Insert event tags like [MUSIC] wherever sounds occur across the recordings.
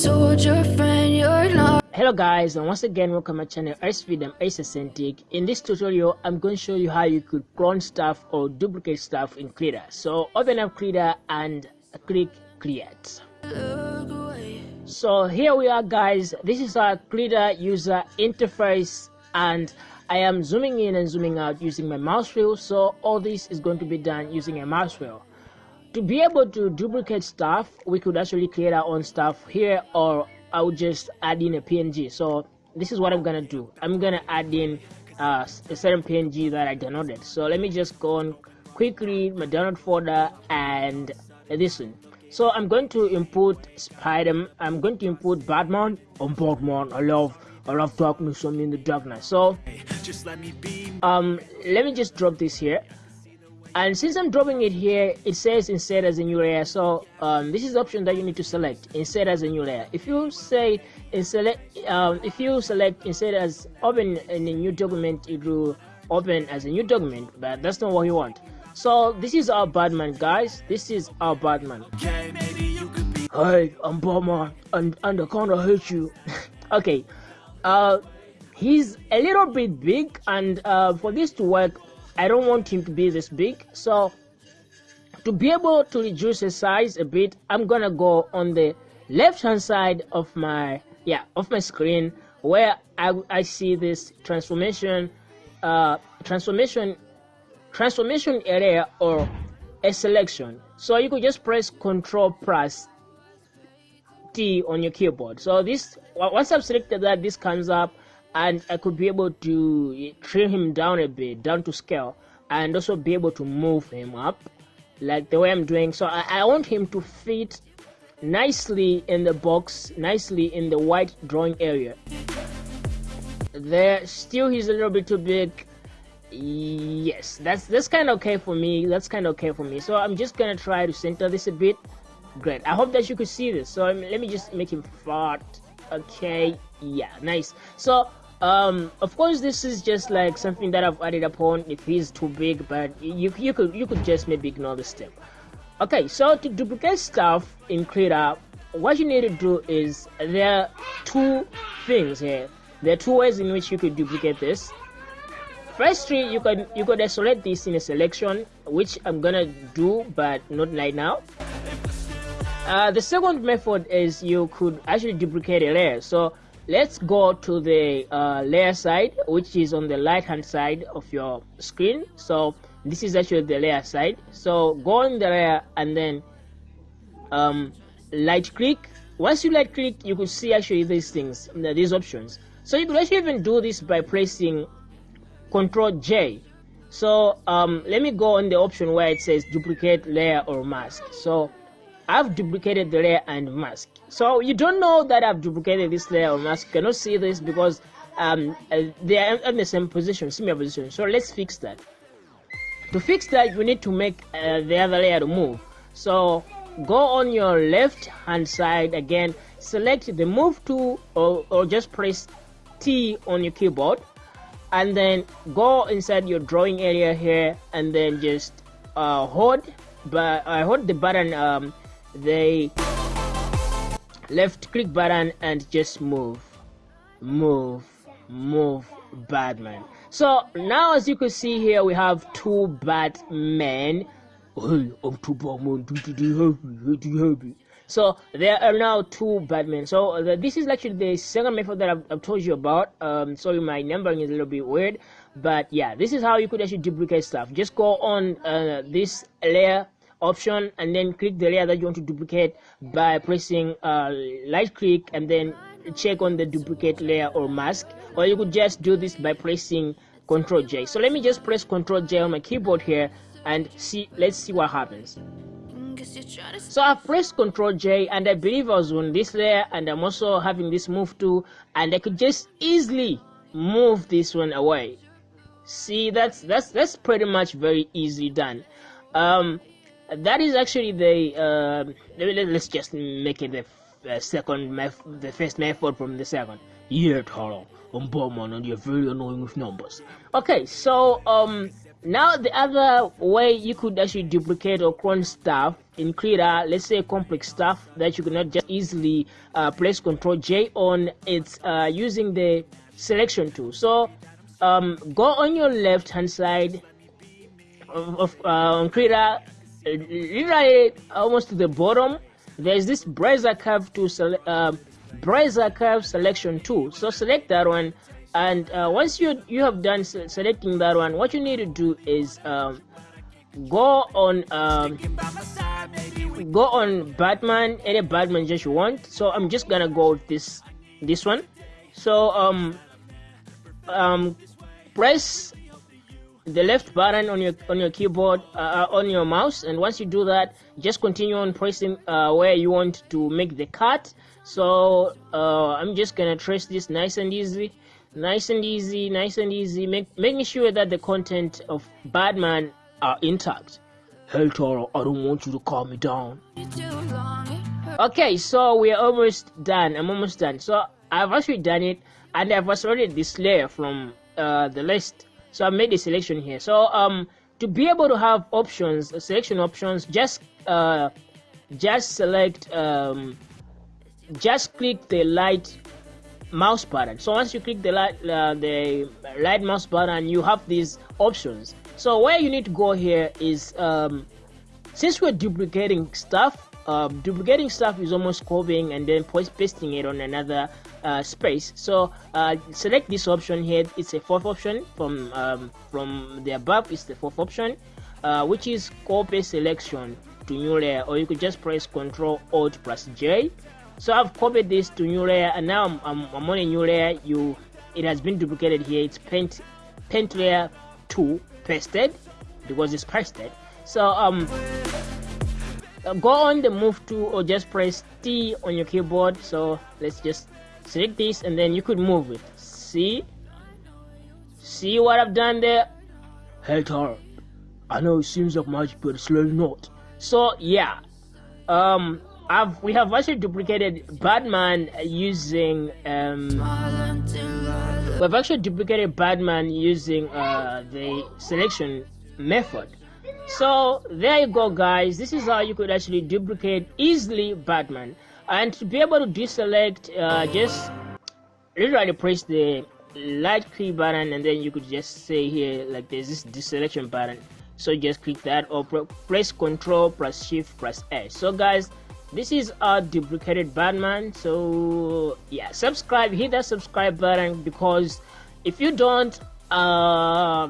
told your friend you're not hello guys and once again welcome to my channel Freedom Ace Authentic. in this tutorial i'm going to show you how you could clone stuff or duplicate stuff in Krita so open up Krita and click create. So here we are guys. This is our Krita user interface and I am zooming in and zooming out using my mouse wheel. So all this is going to be done using a mouse wheel to be able to duplicate stuff we could actually create our own stuff here or I'll just add in a PNG so this is what I'm gonna do. I'm gonna add in uh, a certain PNG that I downloaded. So let me just go on quickly my download folder and this one. So I'm going to input Spider I'm going to input Batman. On Batman. I love I love darkness. I'm in the darkness. So Just let me be um let me just drop this here and since I'm dropping it here it says insert as a new layer. So um, this is the option that you need to select. Insert as a new layer. If you say insert um, if you select insert as open in a new document it will open as a new document but that's not what you want. So this is our Batman guys. This is our Batman. Okay, Hey, I'm Batman, and and I kinda hate you. [LAUGHS] okay, uh, he's a little bit big, and uh, for this to work, I don't want him to be this big. So, to be able to reduce his size a bit, I'm gonna go on the left-hand side of my yeah of my screen where I I see this transformation, uh, transformation, transformation area or a selection. So you could just press Control plus T on your keyboard. So this once I've selected that, this comes up, and I could be able to trim him down a bit, down to scale, and also be able to move him up, like the way I'm doing. So I, I want him to fit nicely in the box, nicely in the white drawing area. There, still he's a little bit too big. Yes, that's that's kind of okay for me. That's kind of okay for me. So I'm just gonna try to center this a bit great i hope that you could see this so um, let me just make him fat okay yeah nice so um of course this is just like something that i've added upon. If he's too big but you you could you could just maybe ignore the step. Okay so to duplicate stuff in Krita what you need to do is there are two things here. There are two ways in which you could duplicate this. Firstly you can you could isolate this in a selection which i'm gonna do but not right now. Uh, the second method is you could actually duplicate a layer. So let's go to the uh, layer side, which is on the right hand side of your screen. So this is actually the layer side. So go on the layer and then um, right click. Once you right click, you could see actually these things, these options. So you could actually even do this by pressing Control J. So um, let me go on the option where it says duplicate layer or mask. So I've duplicated the layer and mask. So you don't know that I've duplicated this layer or mask. You cannot see this because um, uh, they are in the same position, similar position. So let's fix that. To fix that, you need to make uh, the other layer to move. So go on your left hand side again, select the move tool or, or just press T on your keyboard and then go inside your drawing area here and then just uh, hold but I uh, hold the button um, the left click button and just move move move batman. So now as you can see here we have two batmen. Hey i'm two batman so there are now two batmen. So uh, this is actually the second method that I've, I've, told you about. Um sorry my numbering is a little bit weird but yeah this is how you could actually duplicate stuff. Just go on uh, this layer option and then click the layer that you want to duplicate by pressing uh, right click and then check on the duplicate layer or mask. Or you could just do this by pressing Ctrl J. So let me just press Ctrl J on my keyboard here and see let's see what happens. So I pressed Ctrl J and I believe I was on this layer and I'm also having this move too. And I could just easily move this one away. See that's that's that's pretty much very easily done. Um that is actually the uh, let's just make it the uh, second the first method from the second. Yeah Taro. I'm Bowman and you're very annoying with numbers. Okay so um now the other way you could actually duplicate or clone stuff in Krita, let's say complex stuff that you cannot just easily uh, press Control J on, it's uh, using the selection tool. So um, go on your left hand side of, of uh, on Krita, literally almost to the bottom. There's this Brazier curve to select. Uh, Brazier curve selection tool. So select that one, and uh, once you you have done selecting that one, what you need to do is um, go on um, go on Batman any Batman just you want. So I'm just gonna go with this this one. So um um press the left button on your on your keyboard uh, on your mouse and once you do that just continue on pressing uh, where you want to make the cut. So uh, I'm just gonna trace this nice and easy nice and easy nice and easy. Make, making sure that the content of Batman are intact. Hell Toro, I don't want you to calm me down. Too long, it hurt. okay so we're almost done. I'm almost done. So i've actually done it and i've selected this layer from uh, the list so i made a selection here. So um to be able to have options selection options just uh just select um just click the light mouse button. So once you click the light uh, the right mouse button you have these options. So where you need to go here is um since we're duplicating stuff um, duplicating stuff is almost copying and then pasting it on another uh, space. So uh, select this option here. It's a fourth option from um, from the above it's the fourth option uh, which is copy selection to new layer or you could just press ctrl alt plus j. So i've copied this to new layer and now I'm, I'm, I'm on a new layer. You it has been duplicated here. It's paint paint layer 2 pasted because it's pasted. So um uh, go on the move to or just press T on your keyboard. So let's just select this and then you could move it. See see what I've done there. Hey Tara I know it seems like magic but it's really not. So yeah. Um I've we have actually duplicated Batman using um We've actually duplicated Batman using uh, the selection method. So there you go guys, this is how you could actually duplicate easily Batman. And to be able to deselect, uh, just literally press the light key button and then you could just say here like there's this deselection button. So just click that or pre- press Control plus Shift plus S. So guys, this is our duplicated Batman. So yeah, subscribe, hit that subscribe button because if you don't, uh,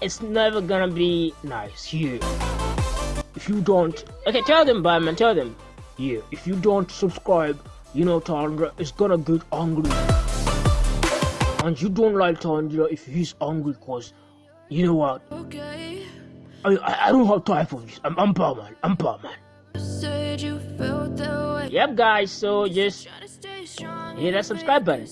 it's never gonna be nice. Yeah. If you don't, okay, tell them Batman, tell them. Yeah, if you don't subscribe, you know Tandra is gonna get angry. And you don't like Tandra if he's angry cause you know what? okay. I, I, I don't have time for this. I'm, I'm Batman. I'm Batman. Said you felt that way. Yep, guys. So just Try to stay strong. hit that subscribe button.